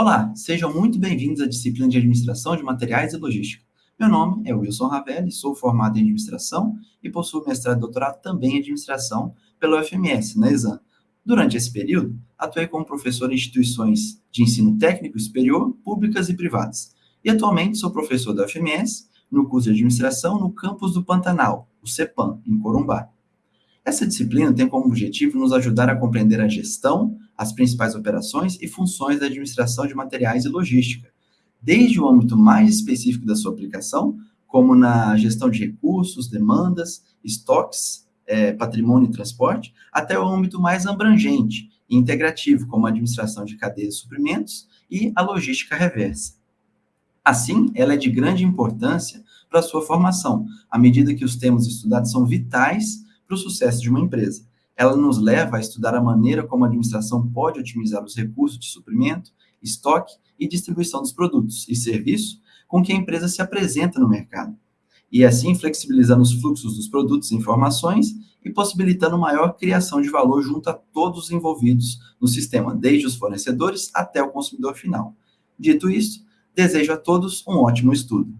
Olá, sejam muito bem-vindos à disciplina de Administração de Materiais e Logística. Meu nome é Wilson Ravelli, sou formado em Administração e possuo mestrado e doutorado também em Administração pela UFMS, na ESAM. Durante esse período, atuei como professor em instituições de ensino técnico superior, públicas e privadas. E atualmente sou professor da UFMS no curso de Administração no campus do Pantanal, o CEPAM, em Corumbá. Essa disciplina tem como objetivo nos ajudar a compreender a gestão, as principais operações e funções da administração de materiais e logística, desde o âmbito mais específico da sua aplicação, como na gestão de recursos, demandas, estoques, é, patrimônio e transporte, até o âmbito mais abrangente e integrativo, como a administração de cadeias de suprimentos e a logística reversa. Assim, ela é de grande importância para a sua formação, à medida que os temas estudados são vitais para o sucesso de uma empresa. Ela nos leva a estudar a maneira como a administração pode otimizar os recursos de suprimento, estoque e distribuição dos produtos e serviços com que a empresa se apresenta no mercado. E assim flexibilizando os fluxos dos produtos e informações e possibilitando maior criação de valor junto a todos os envolvidos no sistema, desde os fornecedores até o consumidor final. Dito isso, desejo a todos um ótimo estudo.